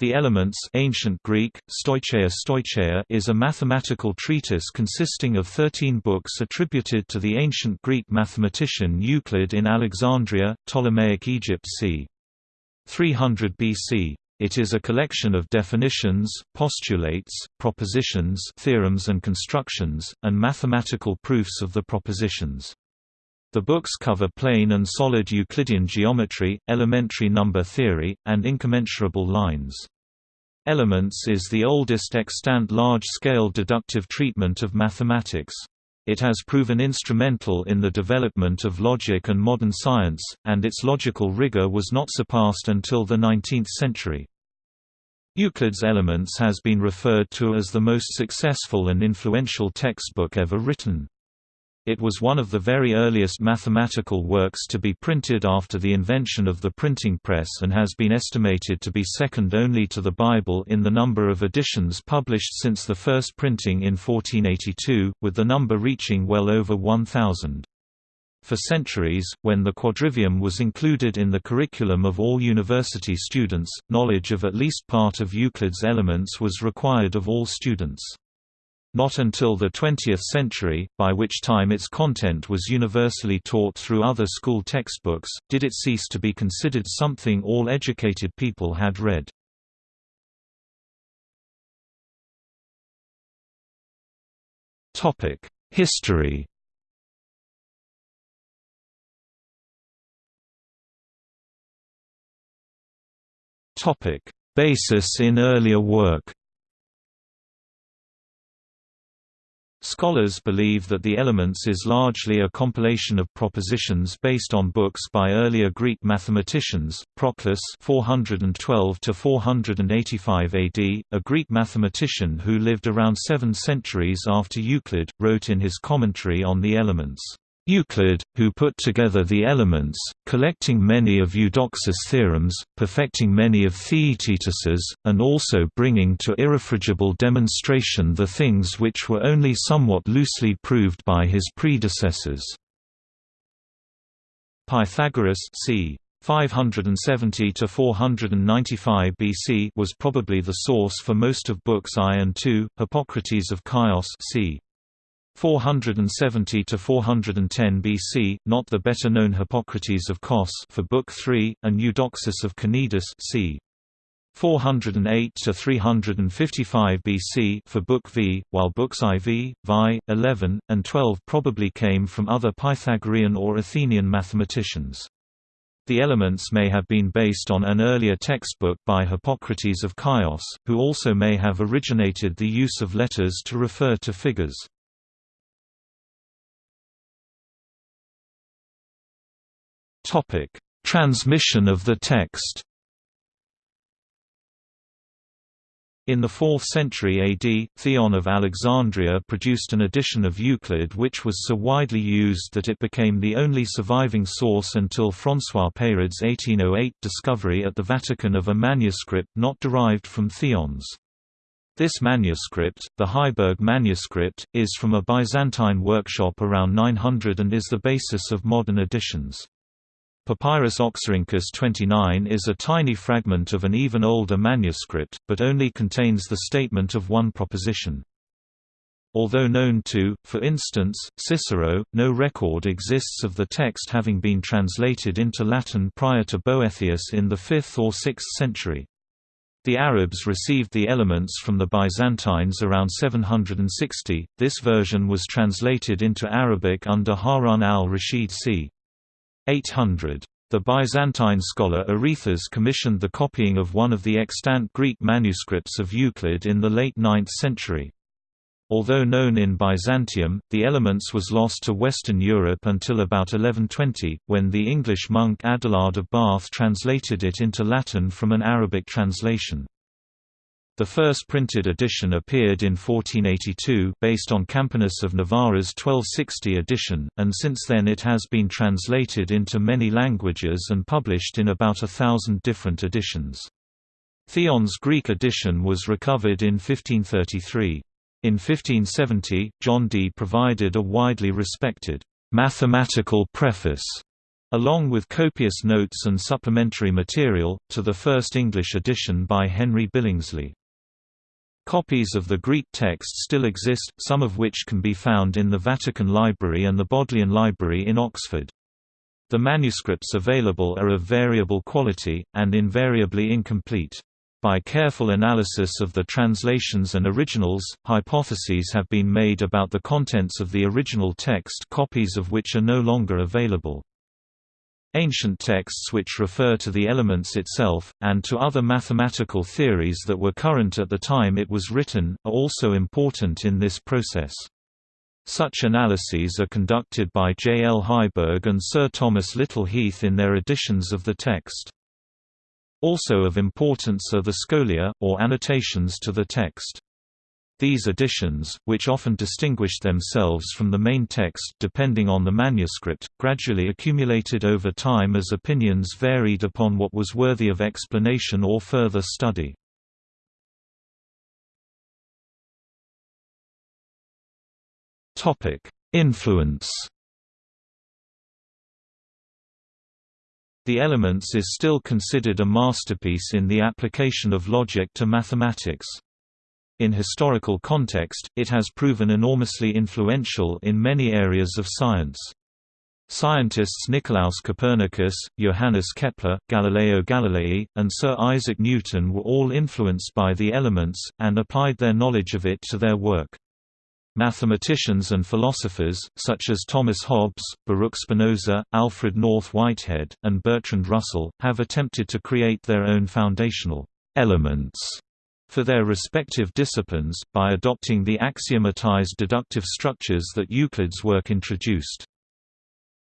The Elements ancient Greek, stoicheia stoicheia is a mathematical treatise consisting of thirteen books attributed to the ancient Greek mathematician Euclid in Alexandria, Ptolemaic Egypt c. 300 BC. It is a collection of definitions, postulates, propositions theorems and constructions, and mathematical proofs of the propositions. The books cover plane and solid Euclidean geometry, elementary number theory, and incommensurable lines. Elements is the oldest extant large-scale deductive treatment of mathematics. It has proven instrumental in the development of logic and modern science, and its logical rigor was not surpassed until the 19th century. Euclid's Elements has been referred to as the most successful and influential textbook ever written. It was one of the very earliest mathematical works to be printed after the invention of the printing press and has been estimated to be second only to the Bible in the number of editions published since the first printing in 1482, with the number reaching well over 1,000. For centuries, when the quadrivium was included in the curriculum of all university students, knowledge of at least part of Euclid's elements was required of all students. Not until the 20th century, by which time its content was universally taught through other school textbooks, did it cease to be considered something all educated people had read. History Basis in earlier work Scholars believe that the Elements is largely a compilation of propositions based on books by earlier Greek mathematicians. Proclus (412–485 AD), a Greek mathematician who lived around seven centuries after Euclid, wrote in his commentary on the Elements. Euclid, who put together the elements, collecting many of Eudoxus' theorems, perfecting many of Theaetetus's, and also bringing to irrefragable demonstration the things which were only somewhat loosely proved by his predecessors. Pythagoras c. 570 to 495 BC was probably the source for most of books I and II. Hippocrates of Chios c. 470 to 410 BC, not the better-known Hippocrates of Kos for Book 3, and Eudoxus of Cnidus c. 408 to 355 BC for Book V, while books IV, Vi, 11, and 12 probably came from other Pythagorean or Athenian mathematicians. The elements may have been based on an earlier textbook by Hippocrates of Chios, who also may have originated the use of letters to refer to figures. Topic: Transmission of the text. In the 4th century AD, Theon of Alexandria produced an edition of Euclid which was so widely used that it became the only surviving source until François Peyrard's 1808 discovery at the Vatican of a manuscript not derived from Theon's. This manuscript, the Heiberg manuscript, is from a Byzantine workshop around 900 and is the basis of modern editions. Papyrus Oxyrhynchus 29 is a tiny fragment of an even older manuscript, but only contains the statement of one proposition. Although known to, for instance, Cicero, no record exists of the text having been translated into Latin prior to Boethius in the 5th or 6th century. The Arabs received the elements from the Byzantines around 760. This version was translated into Arabic under Harun al-Rashid c. 800. The Byzantine scholar Arethas commissioned the copying of one of the extant Greek manuscripts of Euclid in the late 9th century. Although known in Byzantium, the Elements was lost to Western Europe until about 1120, when the English monk Adelard of Bath translated it into Latin from an Arabic translation. The first printed edition appeared in 1482 based on Campanus of Novara's 1260 edition, and since then it has been translated into many languages and published in about a thousand different editions. Theon's Greek edition was recovered in 1533. In 1570, John Dee provided a widely respected mathematical preface along with copious notes and supplementary material, to the first English edition by Henry Billingsley. Copies of the Greek text still exist, some of which can be found in the Vatican Library and the Bodleian Library in Oxford. The manuscripts available are of variable quality, and invariably incomplete. By careful analysis of the translations and originals, hypotheses have been made about the contents of the original text copies of which are no longer available. Ancient texts which refer to the elements itself, and to other mathematical theories that were current at the time it was written, are also important in this process. Such analyses are conducted by J. L. Heiberg and Sir Thomas Little Heath in their editions of the text. Also of importance are the scholia, or annotations to the text. These additions, which often distinguished themselves from the main text depending on the manuscript, gradually accumulated over time as opinions varied upon what was worthy of explanation or further study. Influence The Elements is still considered a masterpiece in the application of logic to mathematics. In historical context, it has proven enormously influential in many areas of science. Scientists Nicolaus Copernicus, Johannes Kepler, Galileo Galilei, and Sir Isaac Newton were all influenced by the elements, and applied their knowledge of it to their work. Mathematicians and philosophers, such as Thomas Hobbes, Baruch Spinoza, Alfred North Whitehead, and Bertrand Russell, have attempted to create their own foundational elements for their respective disciplines, by adopting the axiomatized deductive structures that Euclid's work introduced.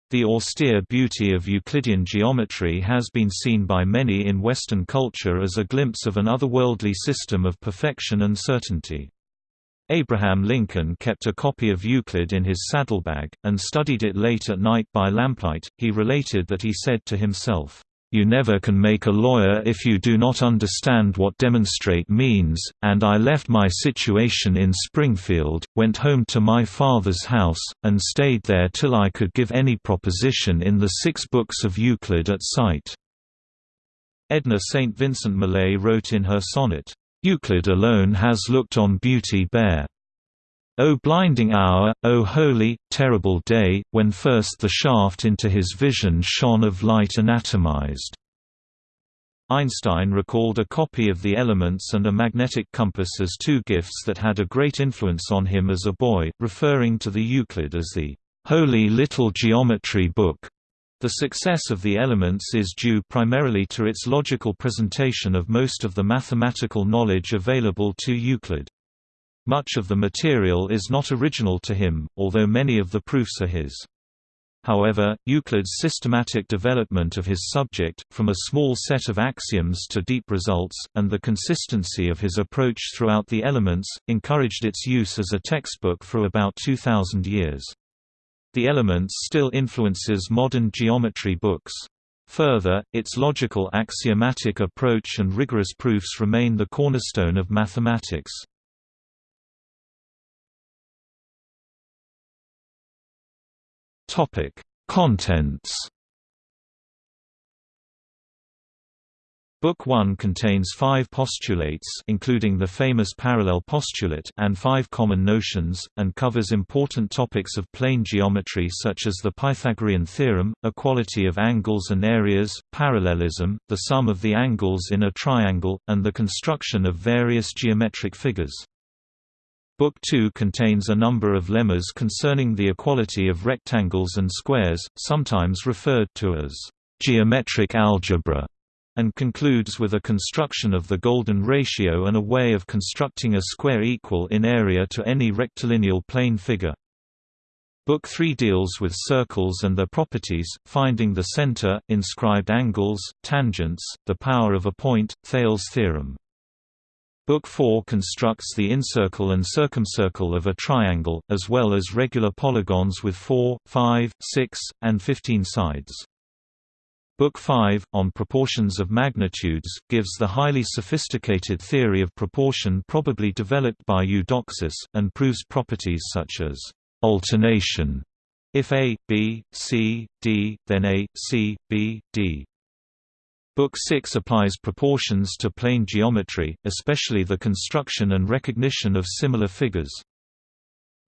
The austere beauty of Euclidean geometry has been seen by many in Western culture as a glimpse of an otherworldly system of perfection and certainty. Abraham Lincoln kept a copy of Euclid in his saddlebag, and studied it late at night by lamplight. He related that he said to himself, you never can make a lawyer if you do not understand what demonstrate means, and I left my situation in Springfield, went home to my father's house, and stayed there till I could give any proposition in the six books of Euclid at sight." Edna St. Vincent Millay wrote in her sonnet, "'Euclid alone has looked on beauty bare. O blinding hour, O holy, terrible day, when first the shaft into his vision shone of light anatomized." Einstein recalled a copy of The Elements and a magnetic compass as two gifts that had a great influence on him as a boy, referring to the Euclid as the "...holy little geometry book." The success of The Elements is due primarily to its logical presentation of most of the mathematical knowledge available to Euclid. Much of the material is not original to him, although many of the proofs are his. However, Euclid's systematic development of his subject, from a small set of axioms to deep results, and the consistency of his approach throughout the elements, encouraged its use as a textbook for about 2,000 years. The Elements still influences modern geometry books. Further, its logical axiomatic approach and rigorous proofs remain the cornerstone of mathematics. Topic: Contents. Book 1 contains five postulates including the famous parallel postulate and five common notions, and covers important topics of plane geometry such as the Pythagorean theorem, equality of angles and areas, parallelism, the sum of the angles in a triangle, and the construction of various geometric figures. Book 2 contains a number of lemmas concerning the equality of rectangles and squares, sometimes referred to as geometric algebra, and concludes with a construction of the golden ratio and a way of constructing a square equal in area to any rectilineal plane figure. Book 3 deals with circles and their properties, finding the center, inscribed angles, tangents, the power of a point, Thales' theorem. Book 4 constructs the incircle and circumcircle of a triangle, as well as regular polygons with 4, 5, 6, and 15 sides. Book 5, on proportions of magnitudes, gives the highly sophisticated theory of proportion probably developed by Eudoxus, and proves properties such as alternation If A, B, C, D, then A, C, B, D. Book 6 applies proportions to plane geometry, especially the construction and recognition of similar figures.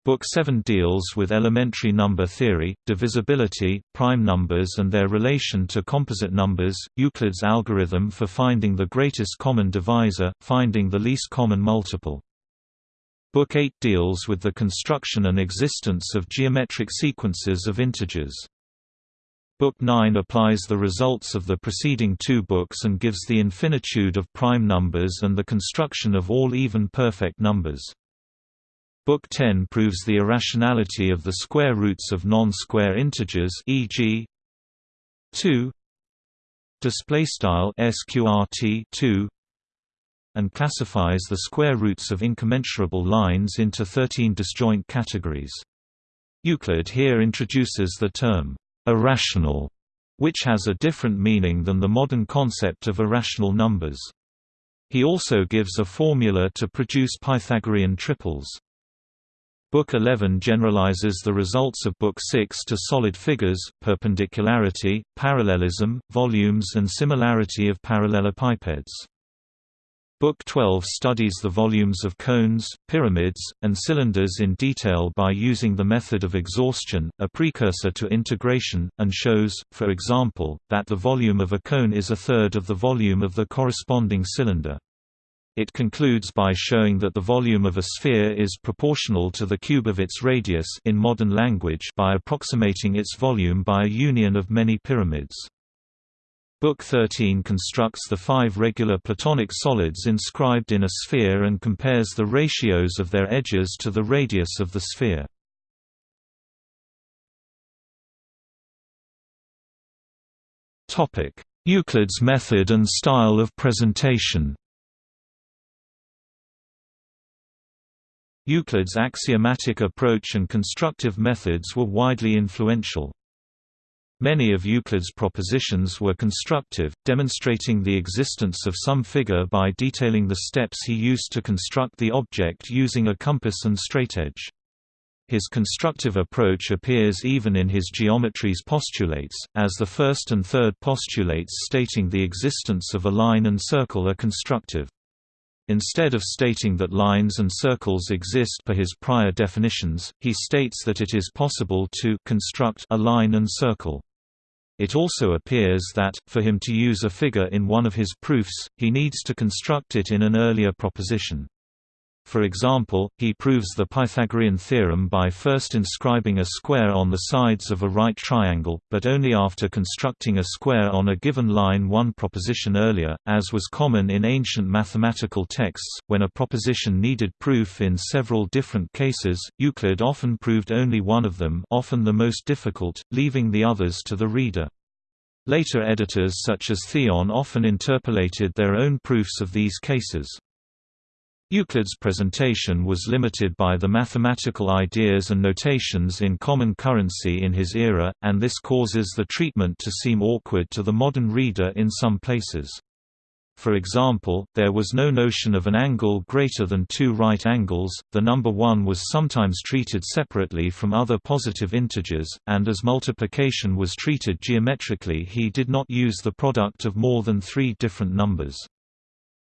Book 7 deals with elementary number theory, divisibility, prime numbers and their relation to composite numbers, Euclid's algorithm for finding the greatest common divisor, finding the least common multiple. Book 8 deals with the construction and existence of geometric sequences of integers. Book 9 applies the results of the preceding two books and gives the infinitude of prime numbers and the construction of all even perfect numbers. Book 10 proves the irrationality of the square roots of non-square integers e.g. 2 display style sqrt 2 and classifies the square roots of incommensurable lines into 13 disjoint categories. Euclid here introduces the term irrational, which has a different meaning than the modern concept of irrational numbers. He also gives a formula to produce Pythagorean triples. Book 11 generalizes the results of Book 6 to solid figures, perpendicularity, parallelism, volumes and similarity of parallelepipeds. Book 12 studies the volumes of cones, pyramids, and cylinders in detail by using the method of exhaustion, a precursor to integration, and shows, for example, that the volume of a cone is a third of the volume of the corresponding cylinder. It concludes by showing that the volume of a sphere is proportional to the cube of its radius in modern language by approximating its volume by a union of many pyramids. Book 13 constructs the five regular Platonic solids inscribed in a sphere and compares the ratios of their edges to the radius of the sphere. Euclid's method and style of presentation Euclid's axiomatic approach and constructive methods were widely influential. Many of Euclid's propositions were constructive, demonstrating the existence of some figure by detailing the steps he used to construct the object using a compass and straightedge. His constructive approach appears even in his geometry's postulates, as the first and third postulates stating the existence of a line and circle are constructive. Instead of stating that lines and circles exist per his prior definitions, he states that it is possible to construct a line and circle. It also appears that, for him to use a figure in one of his proofs, he needs to construct it in an earlier proposition. For example, he proves the Pythagorean theorem by first inscribing a square on the sides of a right triangle, but only after constructing a square on a given line one proposition earlier, as was common in ancient mathematical texts. When a proposition needed proof in several different cases, Euclid often proved only one of them, often the most difficult, leaving the others to the reader. Later editors such as Theon often interpolated their own proofs of these cases. Euclid's presentation was limited by the mathematical ideas and notations in common currency in his era, and this causes the treatment to seem awkward to the modern reader in some places. For example, there was no notion of an angle greater than two right angles, the number 1 was sometimes treated separately from other positive integers, and as multiplication was treated geometrically he did not use the product of more than three different numbers.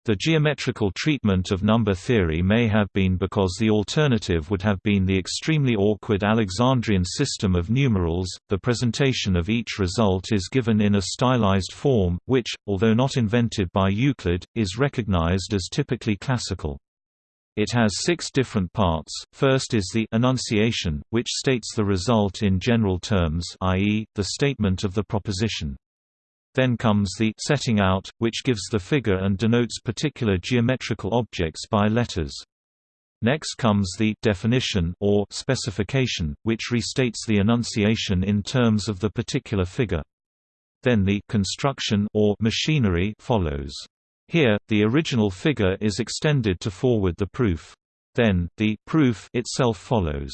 The geometrical treatment of number theory may have been because the alternative would have been the extremely awkward Alexandrian system of numerals. The presentation of each result is given in a stylized form, which, although not invented by Euclid, is recognized as typically classical. It has six different parts. First is the enunciation, which states the result in general terms, i.e., the statement of the proposition. Then comes the setting out, which gives the figure and denotes particular geometrical objects by letters. Next comes the definition or specification, which restates the enunciation in terms of the particular figure. Then the construction or machinery follows. Here, the original figure is extended to forward the proof. Then, the proof itself follows.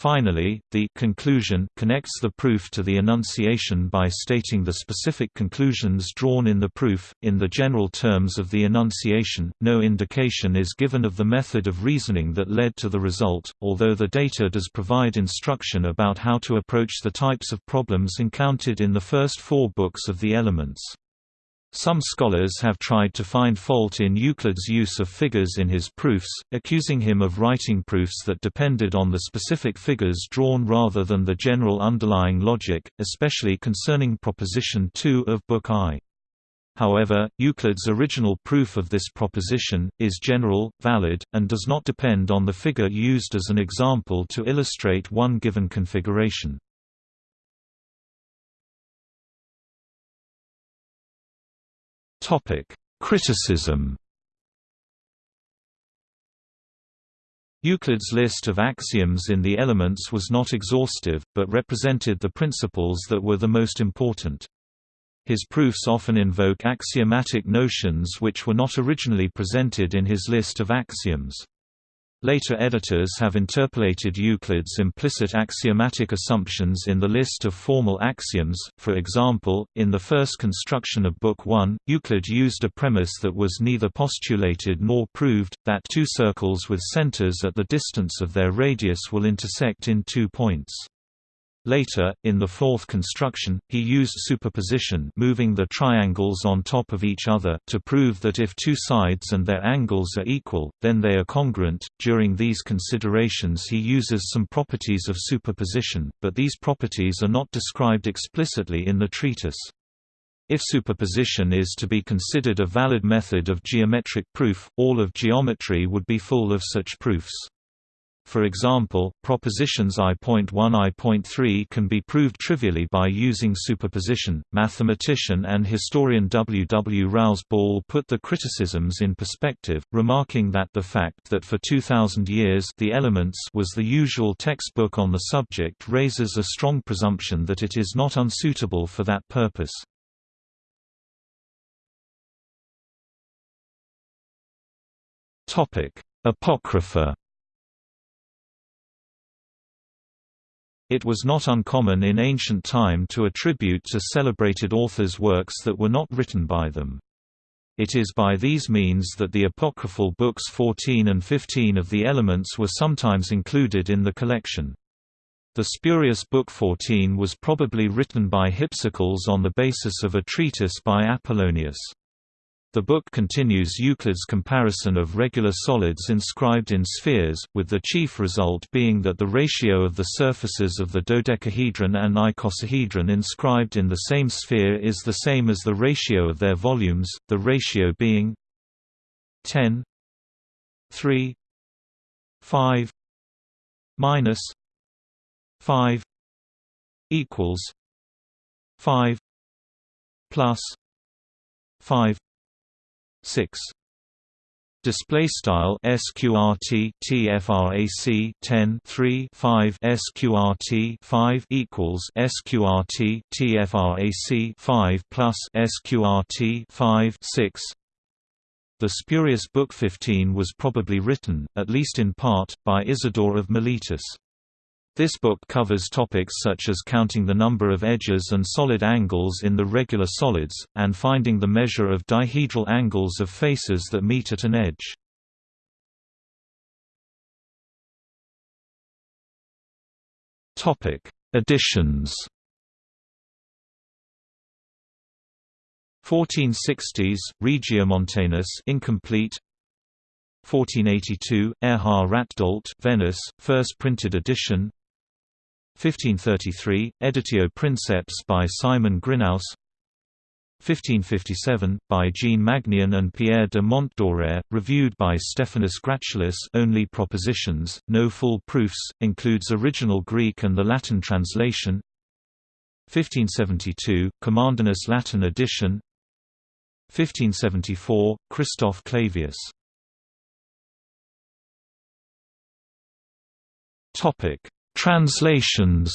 Finally, the conclusion connects the proof to the enunciation by stating the specific conclusions drawn in the proof. In the general terms of the enunciation, no indication is given of the method of reasoning that led to the result, although the data does provide instruction about how to approach the types of problems encountered in the first four books of the Elements. Some scholars have tried to find fault in Euclid's use of figures in his proofs, accusing him of writing proofs that depended on the specific figures drawn rather than the general underlying logic, especially concerning Proposition 2 of Book I. However, Euclid's original proof of this proposition, is general, valid, and does not depend on the figure used as an example to illustrate one given configuration. Topic: Criticism. Euclid's list of axioms in the Elements was not exhaustive, but represented the principles that were the most important. His proofs often invoke axiomatic notions which were not originally presented in his list of axioms. Later editors have interpolated Euclid's implicit axiomatic assumptions in the list of formal axioms, for example, in the first construction of Book 1, Euclid used a premise that was neither postulated nor proved, that two circles with centers at the distance of their radius will intersect in two points. Later, in the fourth construction, he used superposition moving the triangles on top of each other to prove that if two sides and their angles are equal, then they are congruent. During these considerations he uses some properties of superposition, but these properties are not described explicitly in the treatise. If superposition is to be considered a valid method of geometric proof, all of geometry would be full of such proofs. For example, propositions I.1 I.3 can be proved trivially by using superposition. Mathematician and historian W. W. Rouse Ball put the criticisms in perspective, remarking that the fact that for 2000 years The Elements was the usual textbook on the subject raises a strong presumption that it is not unsuitable for that purpose. Topic: Apocrypha It was not uncommon in ancient time to attribute to celebrated authors works that were not written by them. It is by these means that the apocryphal books 14 and 15 of the Elements were sometimes included in the collection. The spurious Book 14 was probably written by Hypsicles on the basis of a treatise by Apollonius. The book continues Euclid's comparison of regular solids inscribed in spheres, with the chief result being that the ratio of the surfaces of the dodecahedron and icosahedron inscribed in the same sphere is the same as the ratio of their volumes, the ratio being 10 3 5 minus 5 equals 5 plus 5 6 Display style sqrt tfrac 10 3 5 sqrt 5 equals sqrt tfrac 5 plus sqrt 5 6 The spurious Book 15 was probably written, at least in part, by Isidore of Miletus. This book covers topics such as counting the number of edges and solid angles in the regular solids, and finding the measure of dihedral angles of faces that meet at an edge. Editions 1460s Regiomontanus incomplete. 1482 Erhard Ratdolt Venice first printed edition 1533, Editio Princeps by Simon Grynaeus. 1557, by Jean Magnien and Pierre de Montdoré, reviewed by Stephanus Gracchus only propositions, no full proofs, includes original Greek and the Latin translation. 1572, Commandinus Latin edition. 1574, Christoph Clavius Translations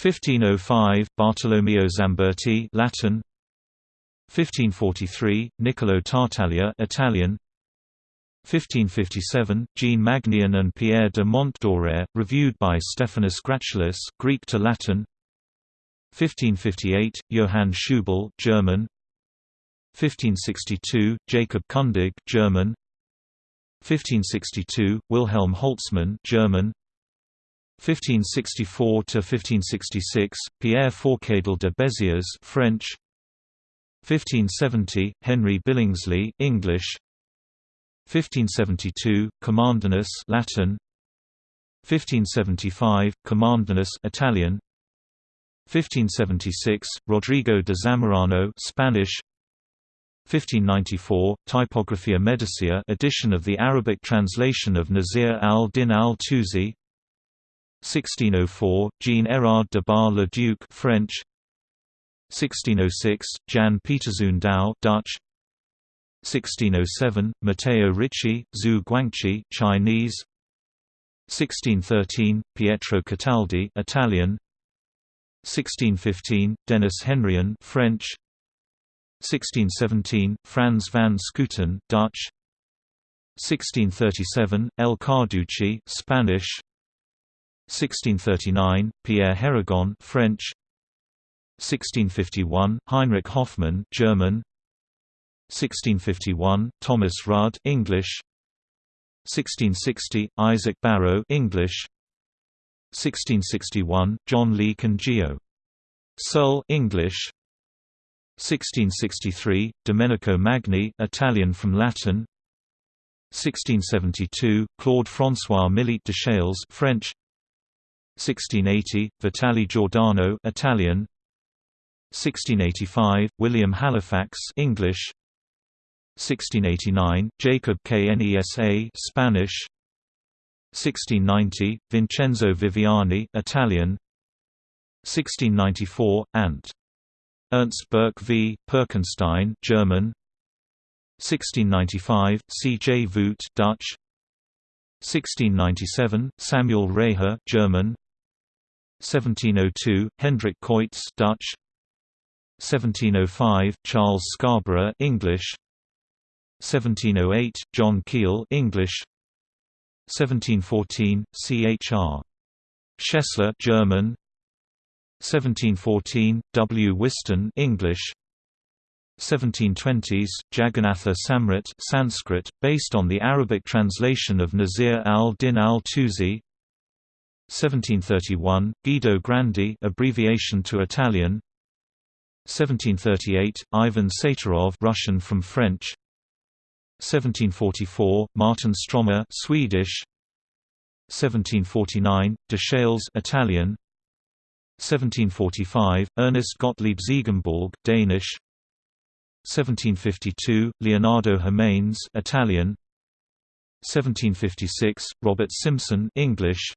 1505 Bartolomeo Zamberti Latin 1543 Niccolo Tartaglia Italian 1557, Jean Magnien and Pierre de Montdoré, reviewed by Stephanus Gracchus, Greek to Latin. 1558, Johann Scheubel, German. 1562, Jacob Kundig, German. 1562, Wilhelm Holtzmann, German. 1564 to 1566, Pierre Forcadel de Béziers, French. 1570, Henry Billingsley, English. 1572, Commandinus Latin 1575, Commandinus Italian 1576, Rodrigo de Zamorano Spanish 1594, Typographia Medicia edition of the Arabic translation of Nasir al-Din al-Tusi 1604, Jean-Érard de Bar-le-Duc French. 1606, Jan Pieterszoon Douw Dutch. 1607, Matteo Ricci, Xu Guangqi Chinese. 1613, Pietro Cataldi Italian. 1615, Denis Henrion French 1617, Frans van Schooten Dutch. 1637, El Carducci Spanish. 1639, Pierre Hérigone French. 1651, Heinrich Hoffmann German. 1651, Thomas Rudd English. 1660, Isaac Barrow English. 1661, John Lee Congeo. Searle English 1663, Domenico Magni Italian from Latin. 1672, Claude François Millet de Chales French. 1680, Vitale Giordano Italian. 1685, William Halifax English. 1689, Jacob Knesa Spanish. 1690, Vincenzo Viviani Italian. 1694, Ant. Ernst Burke v. Perkenstein German 1695, C. J. Voet Dutch 1697, Samuel Reyher German 1702, Hendrik Coets Dutch 1705, Charles Scarborough English 1708, John Keill English 1714, C.H.R. Schessler German 1714, W. Whiston English. 1720s, Jagannatha Samrat Sanskrit, based on the Arabic translation of Nasir al-Din al-Tusi 1731, Guido Grandi abbreviation to Italian. 1738, Ivan Satarov Russian from French. 1744, Martin Stromer Swedish. 1749, De Chales Italian 1745, Ernest Gottlieb Ziegenbalg Danish. 1752, Leonardo Jiménez Italian. 1756, Robert Simson English.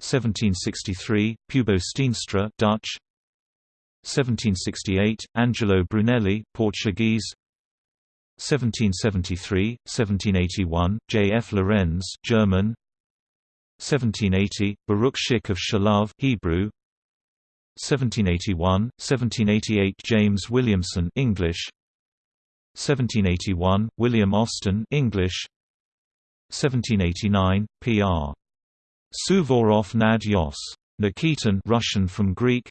1763, Pybo Steenstra Dutch. 1768, Angelo Brunelli Portuguese. 1773, 1781, J. F. Lorenz German. 1780, Baruch Schick of Shklov Hebrew 1781, 1788 James Williamson English 1781, William Austin English 1789, P.R. Suvorov Nad Yos. Nikitin Russian from Greek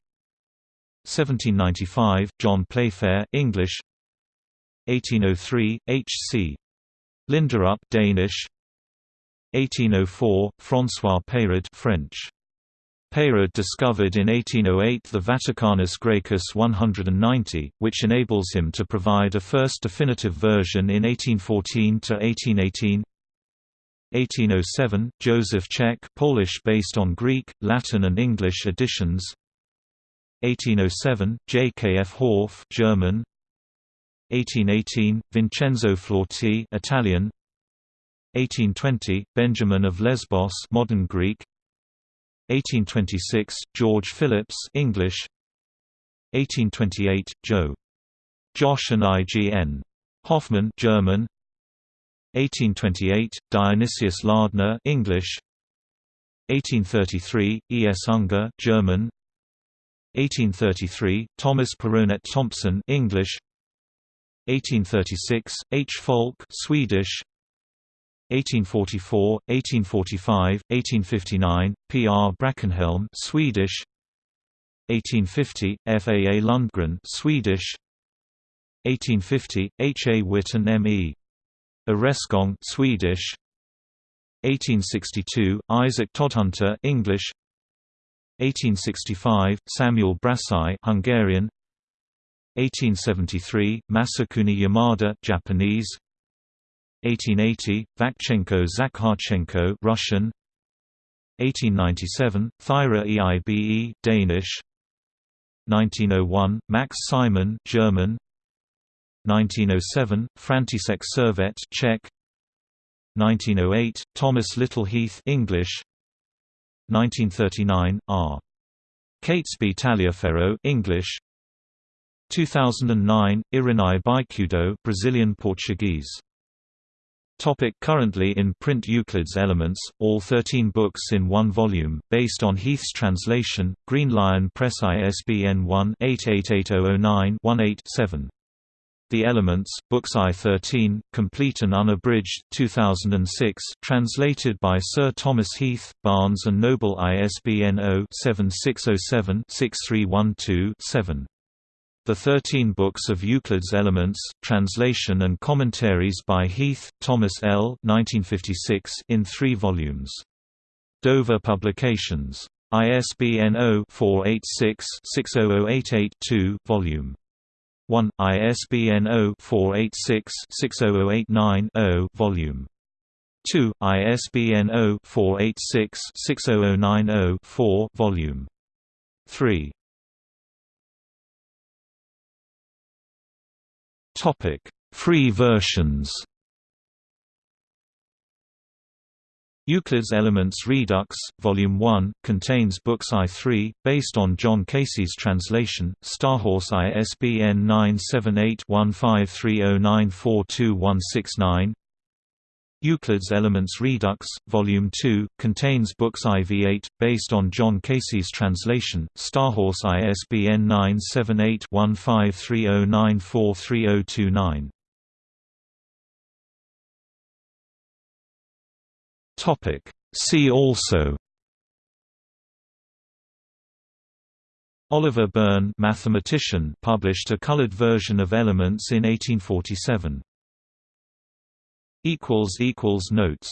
1795, John Playfair English 1803, H.C. Linderup Danish 1804, François Peyrard French. Peyrard discovered in 1808 the Vaticanus Graecus 190, which enables him to provide a first definitive version in 1814 to 1818. 1807, Joseph Czech Polish based on Greek, Latin and English editions 1807, J. K. F. Hauff German 1818, Vincenzo Flauti Italian 1820, Benjamin of Lesbos modern Greek 1826, George Phillips English 1828, Joe. Josh and IGN. Hoffman German 1828, Dionysius Lardner English 1833, E. S. Unger German 1833, Thomas Perronet Thompson English 1836, H. Falk Swedish 1844, 1845, 1859, P. R. Brackenhelm Swedish 1850, F. A. A. Lundgren Swedish 1850, H. A. Witten M. E. Arescong Swedish 1862, Isaac Todhunter English 1865, Samuel Brassai Hungarian 1873, Masakuni Yamada Japanese 1880, Vakchenko Zakharchenko Russian. 1897, Thyra Eibe Danish. 1901, Max Simon German. 1907, František Servít Czech. 1908, Thomas Little Heath English 1939, R. Catesby Taliaferro English. 2009, Irineu Bicudo Brazilian Portuguese Topic currently in print Euclid's Elements, all 13 books in one volume, based on Heath's translation, Green Lion Press ISBN 1-888009-18-7. The Elements, Books I-13, Complete and Unabridged 2006, translated by Sir Thomas Heath, Barnes & Noble ISBN 0-7607-6312-7. The Thirteen Books of Euclid's Elements, translation and commentaries by Heath, Thomas L. 1956 in three volumes. Dover Publications. ISBN 0-486-60088-2, Volume 1, ISBN 0-486-60089-0, Volume 2, ISBN 0-486-60090-4, Volume 3. Topic: Free versions. Euclid's Elements Redux, Volume 1, contains books I3, based on John Casey's translation, Starhorse ISBN 978-1530942169 Euclid's Elements Redux, Volume 2, contains books IV8, based on John Casey's translation, Starhorse ISBN 978-1530943029. See also Oliver Byrne mathematician published a colored version of Elements in 1847. Notes